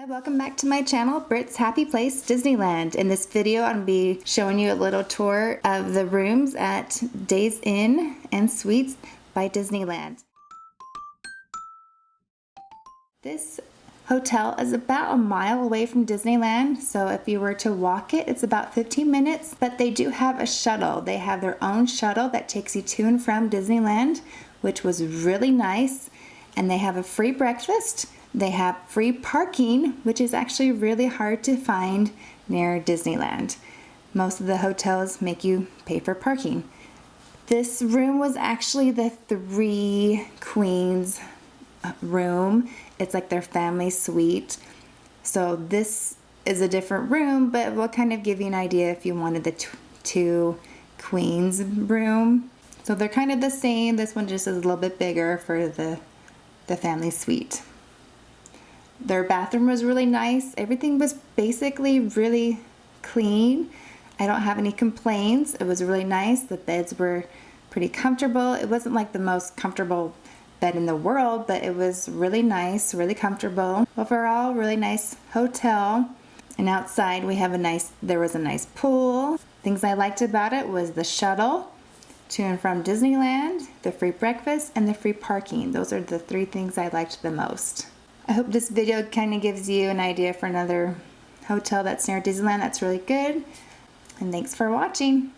Hi, welcome back to my channel, Britt's Happy Place Disneyland. In this video, I'm to be showing you a little tour of the rooms at Days Inn and Suites by Disneyland. This hotel is about a mile away from Disneyland, so if you were to walk it, it's about 15 minutes, but they do have a shuttle. They have their own shuttle that takes you to and from Disneyland, which was really nice, and they have a free breakfast they have free parking, which is actually really hard to find near Disneyland. Most of the hotels make you pay for parking. This room was actually the three queens room. It's like their family suite. So this is a different room, but will kind of give you an idea if you wanted the two queens room. So they're kind of the same. This one just is a little bit bigger for the, the family suite. Their bathroom was really nice. Everything was basically really clean. I don't have any complaints. It was really nice. The beds were pretty comfortable. It wasn't like the most comfortable bed in the world, but it was really nice, really comfortable. Overall, really nice hotel. And outside we have a nice, there was a nice pool. Things I liked about it was the shuttle to and from Disneyland, the free breakfast, and the free parking. Those are the three things I liked the most. I hope this video kind of gives you an idea for another hotel that's near Disneyland that's really good. And thanks for watching.